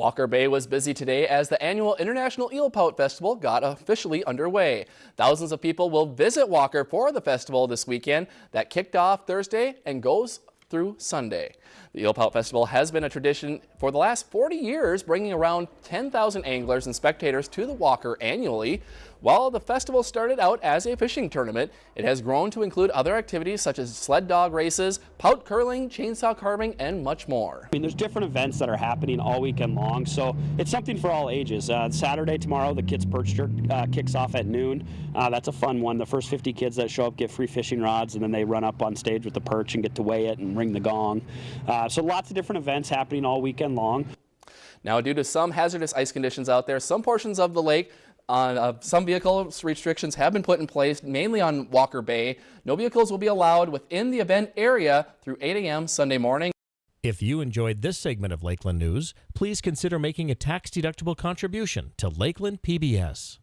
Walker Bay was busy today as the annual International Eel Pout Festival got officially underway. Thousands of people will visit Walker for the festival this weekend that kicked off Thursday and goes through Sunday. The Eel Pout Festival has been a tradition for the last 40 years, bringing around 10,000 anglers and spectators to the Walker annually. While the festival started out as a fishing tournament, it has grown to include other activities such as sled dog races, pout curling, chainsaw carving, and much more. I mean, there's different events that are happening all weekend long, so it's something for all ages. Uh, Saturday tomorrow, the Kids Perch Jerk uh, kicks off at noon. Uh, that's a fun one. The first 50 kids that show up get free fishing rods, and then they run up on stage with the perch and get to weigh it and ring the gong. Uh, so lots of different events happening all weekend long. Now, due to some hazardous ice conditions out there, some portions of the lake on uh, some vehicle restrictions have been put in place, mainly on Walker Bay. No vehicles will be allowed within the event area through 8 a.m. Sunday morning. If you enjoyed this segment of Lakeland News, please consider making a tax-deductible contribution to Lakeland PBS.